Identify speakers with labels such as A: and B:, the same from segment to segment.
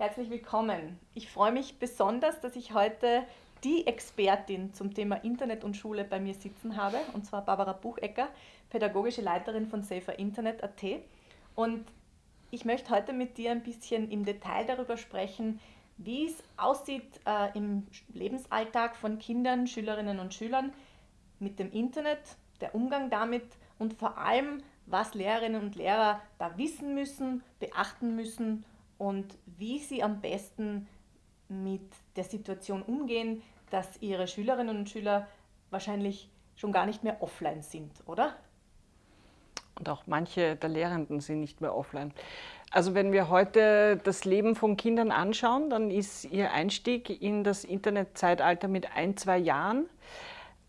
A: Herzlich willkommen. Ich freue mich besonders, dass ich heute die Expertin zum Thema Internet und Schule bei mir sitzen habe, und zwar Barbara Buchecker, pädagogische Leiterin von Safer Internet.at. Und ich möchte heute mit dir ein bisschen im Detail darüber sprechen, wie es aussieht äh, im Lebensalltag von Kindern, Schülerinnen und Schülern mit dem Internet, der Umgang damit und vor allem, was Lehrerinnen und Lehrer da wissen müssen, beachten müssen und wie sie am besten mit der Situation umgehen, dass ihre Schülerinnen und Schüler wahrscheinlich schon gar nicht mehr offline sind, oder?
B: Und auch manche der Lehrenden sind nicht mehr offline. Also wenn wir heute das Leben von Kindern anschauen, dann ist ihr Einstieg in das Internetzeitalter mit ein, zwei Jahren.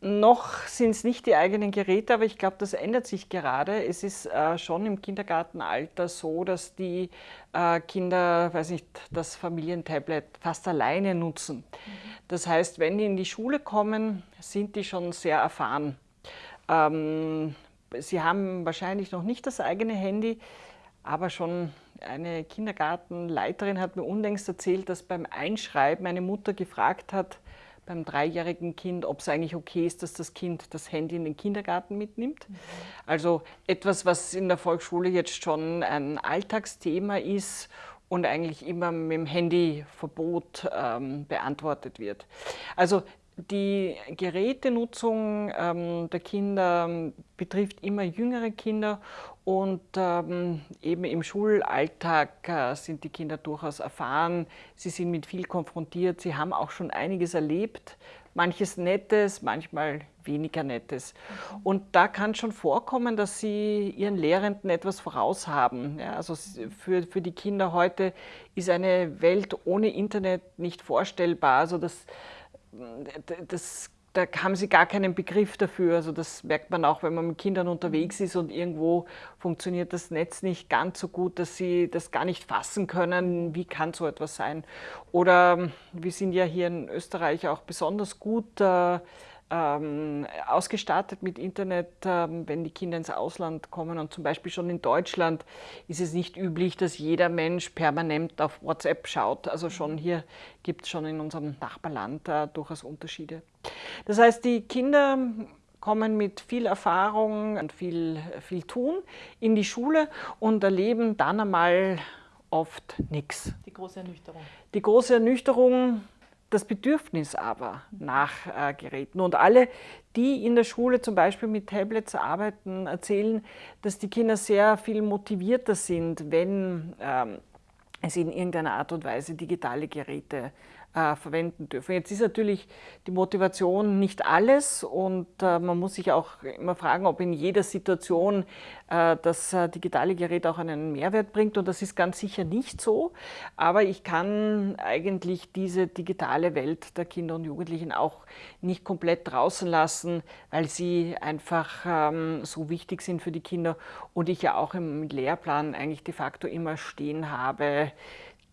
B: Noch sind es nicht die eigenen Geräte, aber ich glaube, das ändert sich gerade. Es ist äh, schon im Kindergartenalter so, dass die äh, Kinder, weiß nicht, das Familientablet fast alleine nutzen. Mhm. Das heißt, wenn die in die Schule kommen, sind die schon sehr erfahren. Ähm, sie haben wahrscheinlich noch nicht das eigene Handy, aber schon eine Kindergartenleiterin hat mir unlängst erzählt, dass beim Einschreiben eine Mutter gefragt hat, beim dreijährigen Kind, ob es eigentlich okay ist, dass das Kind das Handy in den Kindergarten mitnimmt. Mhm. Also etwas, was in der Volksschule jetzt schon ein Alltagsthema ist und eigentlich immer mit dem Handyverbot ähm, beantwortet wird. Also die Gerätenutzung ähm, der Kinder ähm, betrifft immer jüngere Kinder und ähm, eben im Schulalltag äh, sind die Kinder durchaus erfahren. Sie sind mit viel konfrontiert, sie haben auch schon einiges erlebt, manches Nettes, manchmal weniger Nettes. Und da kann schon vorkommen, dass sie ihren Lehrenden etwas voraus haben. Ja, also für, für die Kinder heute ist eine Welt ohne Internet nicht vorstellbar. Also das, das, da haben sie gar keinen Begriff dafür. Also das merkt man auch, wenn man mit Kindern unterwegs ist und irgendwo funktioniert das Netz nicht ganz so gut, dass sie das gar nicht fassen können. Wie kann so etwas sein? Oder wir sind ja hier in Österreich auch besonders gut äh, ähm, ausgestattet mit Internet, ähm, wenn die Kinder ins Ausland kommen. Und zum Beispiel schon in Deutschland ist es nicht üblich, dass jeder Mensch permanent auf WhatsApp schaut. Also schon hier gibt es schon in unserem Nachbarland äh, durchaus Unterschiede. Das heißt, die Kinder kommen mit viel Erfahrung und viel, viel Tun in die Schule und erleben dann einmal oft nichts.
A: Die große Ernüchterung.
B: Die große Ernüchterung, das Bedürfnis aber nach äh, Geräten. Und alle, die in der Schule zum Beispiel mit Tablets arbeiten, erzählen, dass die Kinder sehr viel motivierter sind, wenn ähm, es in irgendeiner Art und Weise digitale Geräte äh, verwenden dürfen. Jetzt ist natürlich die Motivation nicht alles und äh, man muss sich auch immer fragen, ob in jeder Situation äh, das äh, digitale Gerät auch einen Mehrwert bringt und das ist ganz sicher nicht so. Aber ich kann eigentlich diese digitale Welt der Kinder und Jugendlichen auch nicht komplett draußen lassen, weil sie einfach ähm, so wichtig sind für die Kinder und ich ja auch im Lehrplan eigentlich de facto immer stehen habe,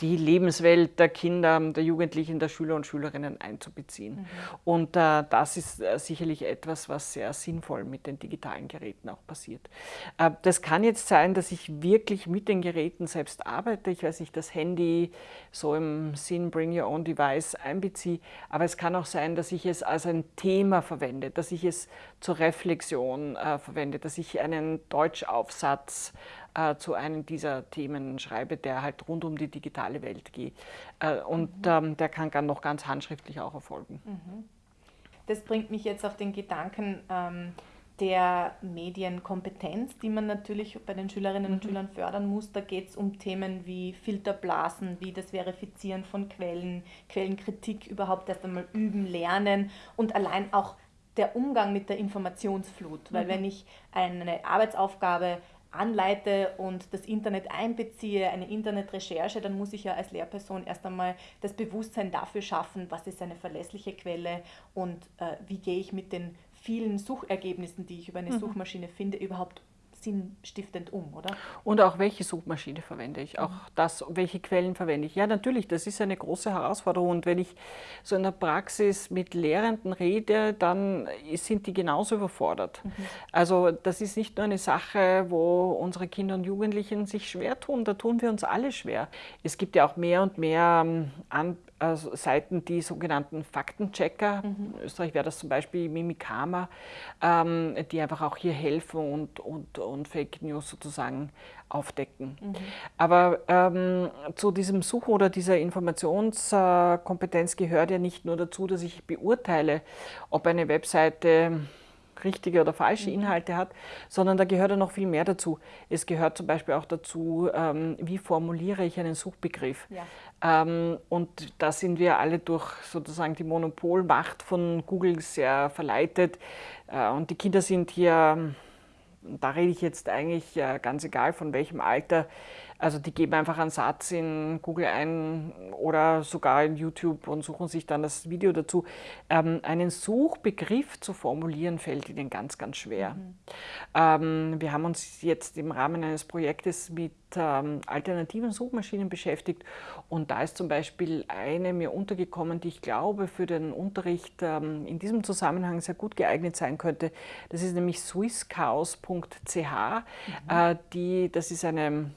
B: die Lebenswelt der Kinder, der Jugendlichen, der Schüler und Schülerinnen einzubeziehen. Mhm. Und äh, das ist äh, sicherlich etwas, was sehr sinnvoll mit den digitalen Geräten auch passiert. Äh, das kann jetzt sein, dass ich wirklich mit den Geräten selbst arbeite. Ich weiß nicht, das Handy so im Sinn Bring Your Own Device einbeziehe, aber es kann auch sein, dass ich es als ein Thema verwende, dass ich es zur Reflexion äh, verwende, dass ich einen Deutschaufsatz äh, zu einem dieser Themen schreibe, der halt rund um die digitale Welt geht. Äh, und mhm. ähm, der kann dann noch ganz handschriftlich auch erfolgen. Mhm.
A: Das bringt mich jetzt auf den Gedanken ähm, der Medienkompetenz, die man natürlich bei den Schülerinnen und mhm. Schülern fördern muss. Da geht es um Themen wie Filterblasen, wie das Verifizieren von Quellen, Quellenkritik überhaupt erst einmal üben, lernen und allein auch der Umgang mit der Informationsflut. Weil mhm. wenn ich eine Arbeitsaufgabe anleite und das Internet einbeziehe, eine Internetrecherche, dann muss ich ja als Lehrperson erst einmal das Bewusstsein dafür schaffen, was ist eine verlässliche Quelle und äh, wie gehe ich mit den vielen Suchergebnissen, die ich über eine mhm. Suchmaschine finde, überhaupt sinnstiftend um, oder?
B: Und auch welche Suchmaschine verwende ich, auch mhm. das, welche Quellen verwende ich. Ja, natürlich, das ist eine große Herausforderung. Und wenn ich so in der Praxis mit Lehrenden rede, dann sind die genauso überfordert. Mhm. Also das ist nicht nur eine Sache, wo unsere Kinder und Jugendlichen sich schwer tun, da tun wir uns alle schwer. Es gibt ja auch mehr und mehr ähm, an, also Seiten, die sogenannten Faktenchecker, mhm. in Österreich wäre das zum Beispiel Mimikama, ähm, die einfach auch hier helfen und, und, und Fake News sozusagen aufdecken. Mhm. Aber ähm, zu diesem Suchen oder dieser Informationskompetenz gehört ja nicht nur dazu, dass ich beurteile, ob eine Webseite richtige oder falsche mhm. Inhalte hat, sondern da gehört ja noch viel mehr dazu. Es gehört zum Beispiel auch dazu, ähm, wie formuliere ich einen Suchbegriff. Ja. Ähm, und da sind wir alle durch sozusagen die Monopolmacht von Google sehr verleitet. Äh, und die Kinder sind hier, da rede ich jetzt eigentlich äh, ganz egal von welchem Alter, also die geben einfach einen Satz in Google ein oder sogar in YouTube und suchen sich dann das Video dazu. Ähm, einen Suchbegriff zu formulieren fällt ihnen ganz, ganz schwer. Mhm. Ähm, wir haben uns jetzt im Rahmen eines Projektes mit ähm, alternativen Suchmaschinen beschäftigt und da ist zum Beispiel eine mir untergekommen, die ich glaube für den Unterricht ähm, in diesem Zusammenhang sehr gut geeignet sein könnte. Das ist nämlich swisschaos.ch. Mhm. Äh, die, das ist eine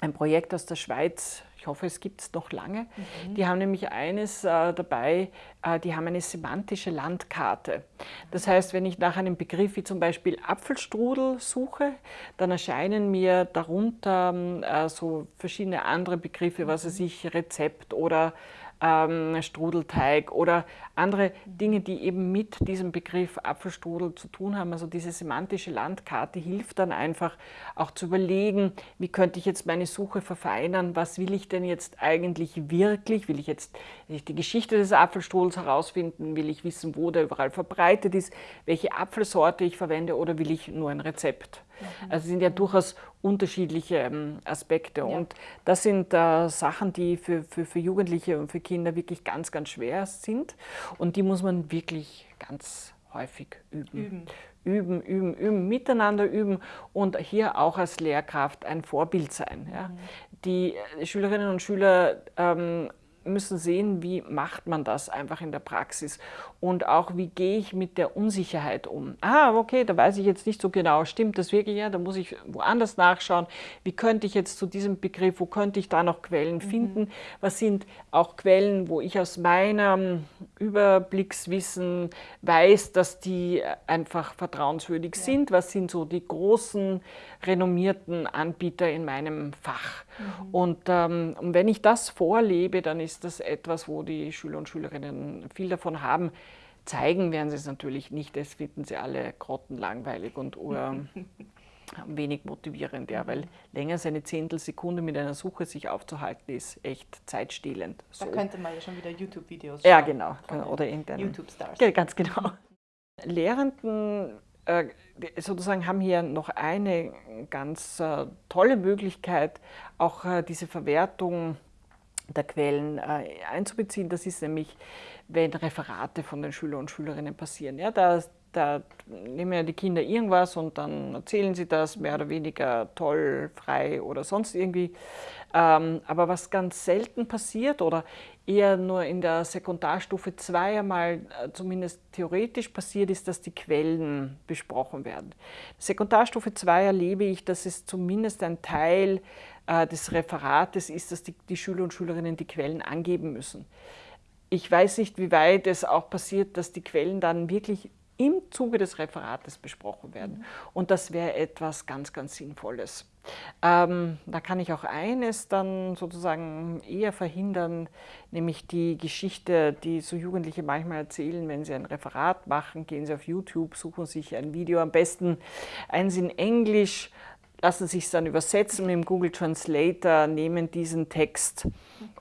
B: ein Projekt aus der Schweiz, ich hoffe, es gibt es noch lange. Mhm. Die haben nämlich eines äh, dabei, äh, die haben eine semantische Landkarte. Das heißt, wenn ich nach einem Begriff wie zum Beispiel Apfelstrudel suche, dann erscheinen mir darunter äh, so verschiedene andere Begriffe, was weiß ich, Rezept oder ähm, Strudelteig oder andere Dinge, die eben mit diesem Begriff Apfelstrudel zu tun haben. Also diese semantische Landkarte hilft dann einfach auch zu überlegen, wie könnte ich jetzt meine Suche verfeinern, was will ich denn jetzt eigentlich wirklich, will ich jetzt die Geschichte des Apfelstrudels herausfinden, will ich wissen, wo der überall verbreitet ist, welche Apfelsorte ich verwende? Oder will ich nur ein Rezept. Mhm. Also sind ja durchaus unterschiedliche ähm, Aspekte. Ja. Und das sind äh, Sachen, die für, für, für Jugendliche und für Kinder wirklich ganz, ganz schwer sind. Und die muss man wirklich ganz häufig üben. Üben. Üben, üben, üben, miteinander üben und hier auch als Lehrkraft ein Vorbild sein. Ja. Mhm. Die Schülerinnen und Schüler ähm, müssen sehen, wie macht man das einfach in der Praxis und auch wie gehe ich mit der Unsicherheit um. Ah, okay, da weiß ich jetzt nicht so genau, stimmt das wirklich? Ja, da muss ich woanders nachschauen. Wie könnte ich jetzt zu diesem Begriff, wo könnte ich da noch Quellen mhm. finden? Was sind auch Quellen, wo ich aus meinem Überblickswissen weiß, dass die einfach vertrauenswürdig ja. sind? Was sind so die großen, renommierten Anbieter in meinem Fach? Mhm. Und ähm, wenn ich das vorlebe, dann ist das etwas, wo die Schüler und Schülerinnen viel davon haben. Zeigen werden sie es natürlich nicht, das finden sie alle grottenlangweilig und wenig motivierend, ja, weil länger als eine Zehntelsekunde mit einer Suche sich aufzuhalten, ist echt zeitstehlend.
A: So. Da könnte man ja schon wieder YouTube-Videos.
B: Ja, genau. Oder irgendein
A: YouTube-Stars.
B: Ganz genau. Lehrenden sozusagen haben hier noch eine ganz äh, tolle Möglichkeit, auch äh, diese Verwertung der Quellen einzubeziehen. Das ist nämlich, wenn Referate von den Schülern und Schülerinnen passieren. Ja, da, da nehmen ja die Kinder irgendwas und dann erzählen sie das mehr oder weniger toll, frei oder sonst irgendwie. Ähm, aber was ganz selten passiert oder eher nur in der Sekundarstufe 2 einmal äh, zumindest theoretisch passiert, ist, dass die Quellen besprochen werden. Sekundarstufe 2 erlebe ich, dass es zumindest ein Teil äh, des Referates ist, dass die, die Schüler und Schülerinnen die Quellen angeben müssen. Ich weiß nicht, wie weit es auch passiert, dass die Quellen dann wirklich im Zuge des Referates besprochen werden. Und das wäre etwas ganz, ganz Sinnvolles. Ähm, da kann ich auch eines dann sozusagen eher verhindern, nämlich die Geschichte, die so Jugendliche manchmal erzählen, wenn sie ein Referat machen, gehen sie auf YouTube, suchen sich ein Video, am besten eins in Englisch, lassen sich es dann übersetzen mit dem Google Translator, nehmen diesen Text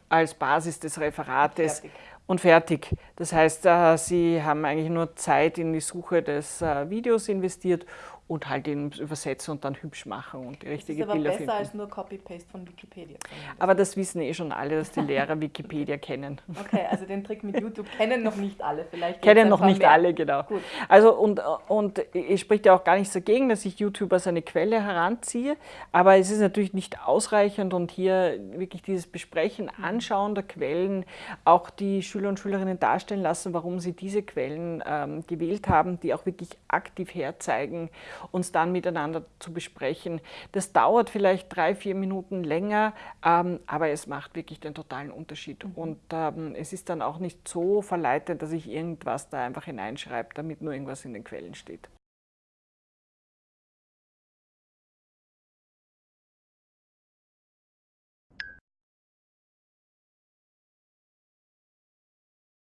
B: als Basis des Referates. Fertig und fertig. Das heißt, äh, Sie haben eigentlich nur Zeit in die Suche des äh, Videos investiert und halt ihn übersetzen und dann hübsch machen und die richtige
A: das ist aber
B: Bilder
A: besser
B: finden.
A: als nur Copy-Paste von Wikipedia.
B: Aber das wissen eh schon alle, dass die Lehrer Wikipedia kennen.
A: Okay, also den Trick mit YouTube kennen noch nicht alle, vielleicht.
B: Kennen noch nicht
A: mehr.
B: alle, genau.
A: Gut.
B: Also und, und es spricht ja auch gar nichts dagegen, dass ich YouTube als eine Quelle heranziehe, aber es ist natürlich nicht ausreichend und hier wirklich dieses Besprechen, Anschauen der Quellen, auch die Schüler und Schülerinnen darstellen lassen, warum sie diese Quellen ähm, gewählt haben, die auch wirklich aktiv herzeigen, uns dann miteinander zu besprechen. Das dauert vielleicht drei, vier Minuten länger, ähm, aber es macht wirklich den totalen Unterschied. Und ähm, es ist dann auch nicht so verleitend, dass ich irgendwas da einfach hineinschreibe, damit nur irgendwas in den Quellen steht.